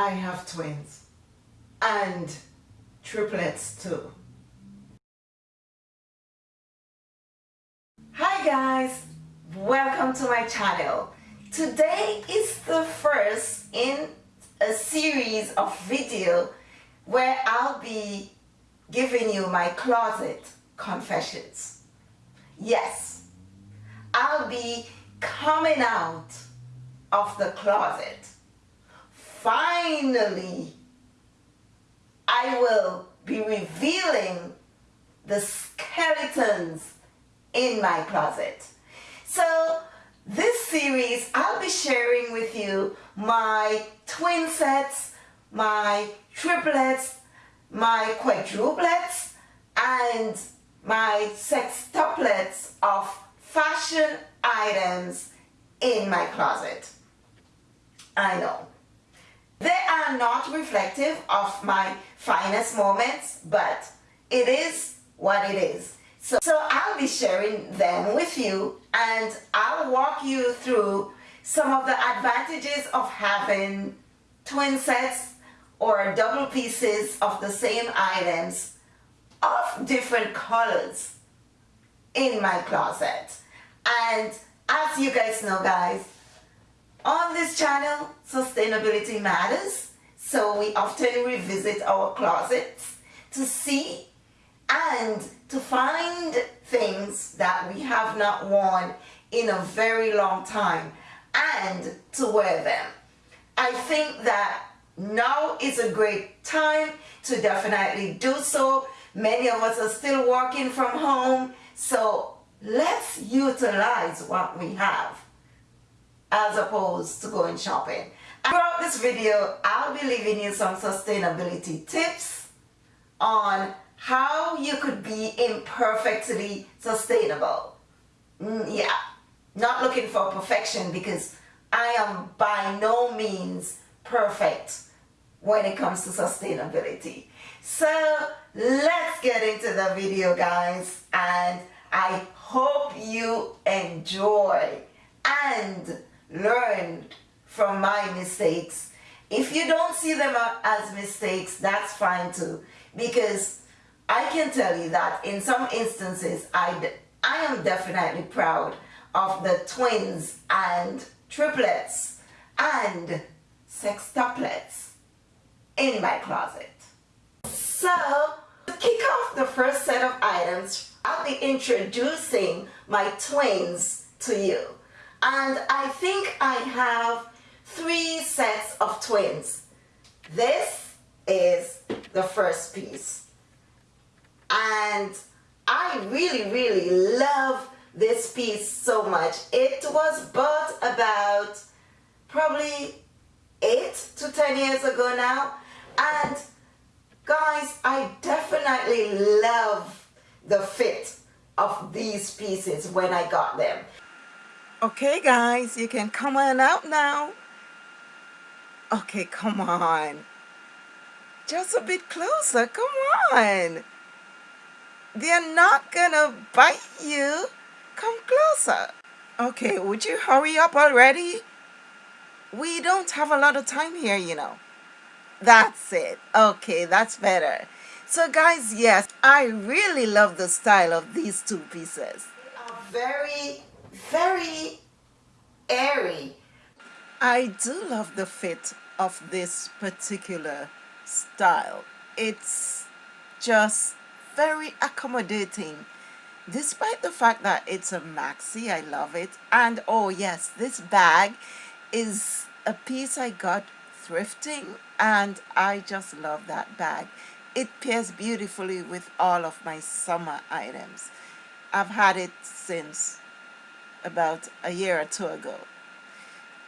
I have twins and triplets too. Hi guys, welcome to my channel. Today is the first in a series of video where I'll be giving you my closet confessions. Yes, I'll be coming out of the closet. Finally, I will be revealing the skeletons in my closet. So this series, I'll be sharing with you my twin sets, my triplets, my quadruplets, and my sextuplets of fashion items in my closet. I know. They are not reflective of my finest moments, but it is what it is. So, so I'll be sharing them with you and I'll walk you through some of the advantages of having twin sets or double pieces of the same items of different colors in my closet. And as you guys know guys, on this channel, sustainability matters. So we often revisit our closets to see and to find things that we have not worn in a very long time and to wear them. I think that now is a great time to definitely do so. Many of us are still working from home, so let's utilize what we have as opposed to going shopping. Throughout this video, I'll be leaving you some sustainability tips on how you could be imperfectly sustainable. Mm, yeah, not looking for perfection because I am by no means perfect when it comes to sustainability. So let's get into the video guys and I hope you enjoy and learn from my mistakes. If you don't see them as mistakes, that's fine too because I can tell you that in some instances, I, I am definitely proud of the twins and triplets and sextuplets in my closet. So, to kick off the first set of items, I'll be introducing my twins to you. And I think I have three sets of twins. This is the first piece. And I really really love this piece so much. It was bought about probably eight to ten years ago now. And guys I definitely love the fit of these pieces when I got them okay guys you can come on out now okay come on just a bit closer come on they're not gonna bite you. Come closer. Okay, would you hurry up already? We don't have a lot of time here, you know. That's it. Okay, that's better. So guys, yes, I really love the style of these two pieces. They are very, very airy. I do love the fit of this particular style. It's just very accommodating despite the fact that it's a maxi I love it and oh yes this bag is a piece I got thrifting and I just love that bag it pairs beautifully with all of my summer items I've had it since about a year or two ago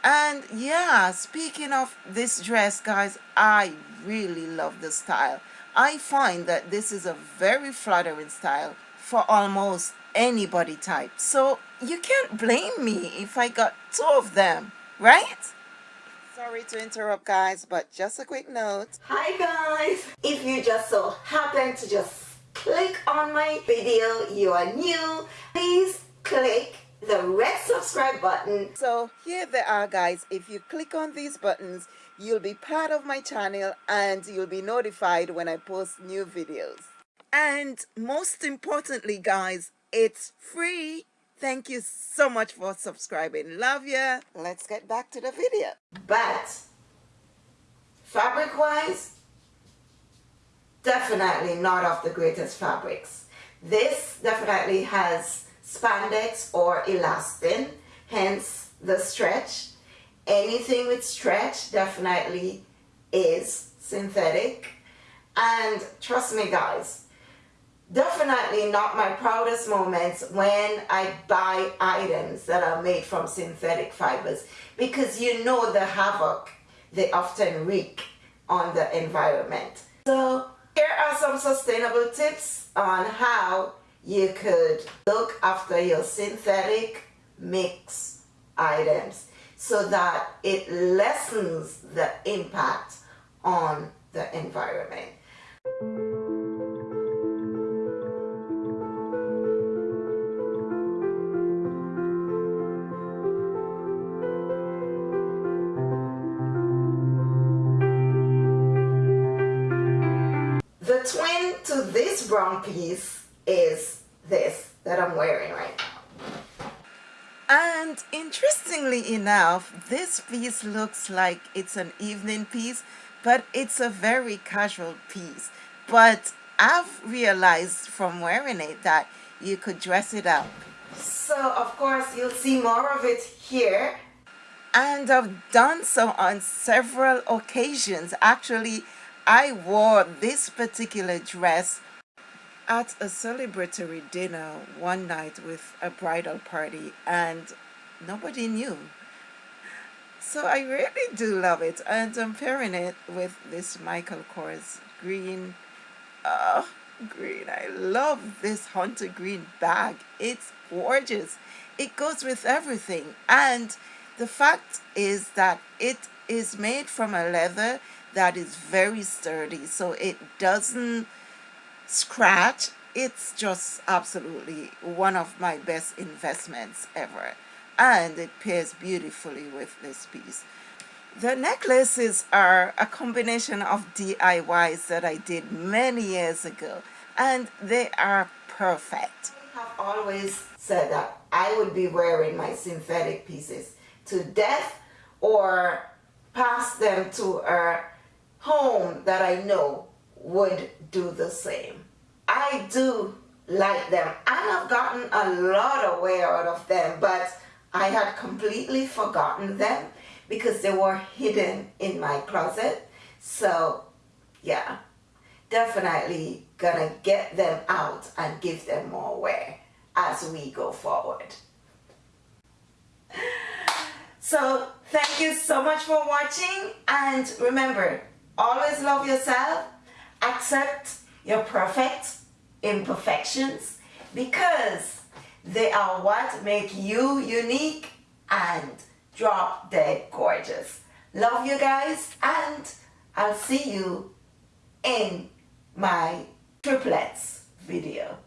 and yeah speaking of this dress guys I really love the style I find that this is a very flattering style for almost any body type. So you can't blame me if I got two of them, right? Sorry to interrupt guys, but just a quick note. Hi guys! If you just so happen to just click on my video, you are new, please click the red subscribe button. So here they are guys. If you click on these buttons, you'll be part of my channel and you'll be notified when I post new videos. And most importantly guys, it's free. Thank you so much for subscribing. Love ya. Let's get back to the video. But fabric wise, definitely not of the greatest fabrics. This definitely has spandex or elastin, hence the stretch. Anything with stretch definitely is synthetic. And trust me guys, definitely not my proudest moments when I buy items that are made from synthetic fibers because you know the havoc they often wreak on the environment. So here are some sustainable tips on how you could look after your synthetic mix items so that it lessens the impact on the environment. The twin to this brown piece is this that I'm wearing right now. And interestingly enough, this piece looks like it's an evening piece, but it's a very casual piece. But I've realized from wearing it that you could dress it up. So of course you'll see more of it here. And I've done so on several occasions. Actually, I wore this particular dress at a celebratory dinner one night with a bridal party and nobody knew. So I really do love it and I'm pairing it with this Michael Kors green. Oh, green. I love this hunter green bag. It's gorgeous. It goes with everything and the fact is that it is made from a leather that is very sturdy so it doesn't scratch it's just absolutely one of my best investments ever and it pairs beautifully with this piece the necklaces are a combination of DIYs that I did many years ago and they are perfect. I have always said that I would be wearing my synthetic pieces to death or pass them to a home that I know would do the same. I do like them and I've gotten a lot of wear out of them but I had completely forgotten them because they were hidden in my closet so yeah definitely gonna get them out and give them more wear as we go forward so thank you so much for watching and remember Always love yourself. Accept your perfect imperfections because they are what make you unique and drop dead gorgeous. Love you guys and I'll see you in my triplets video.